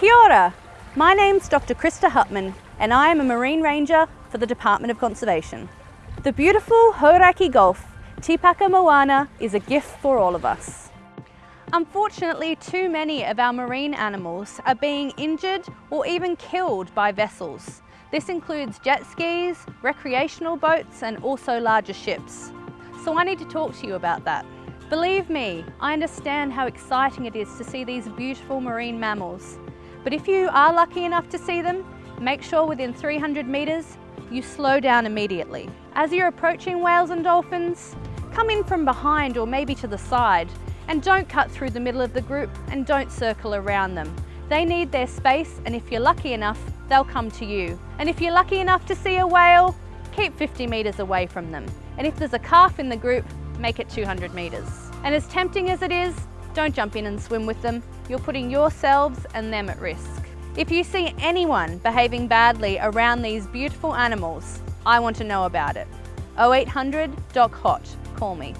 Kia ora. My name's Dr. Krista Hupman and I am a Marine Ranger for the Department of Conservation. The beautiful Hauraki Gulf, Tikapa Moana, is a gift for all of us. Unfortunately, too many of our marine animals are being injured or even killed by vessels. This includes jet skis, recreational boats and also larger ships. So I need to talk to you about that. Believe me, I understand how exciting it is to see these beautiful marine mammals. But if you are lucky enough to see them, make sure within 300 metres you slow down immediately. As you're approaching whales and dolphins, come in from behind or maybe to the side and don't cut through the middle of the group and don't circle around them. They need their space and if you're lucky enough, they'll come to you. And if you're lucky enough to see a whale, keep 50 metres away from them. And if there's a calf in the group, make it 200 metres. And as tempting as it is, don't jump in and swim with them. You're putting yourselves and them at risk. If you see anyone behaving badly around these beautiful animals, I want to know about it. 0800 Doc Hot, call me.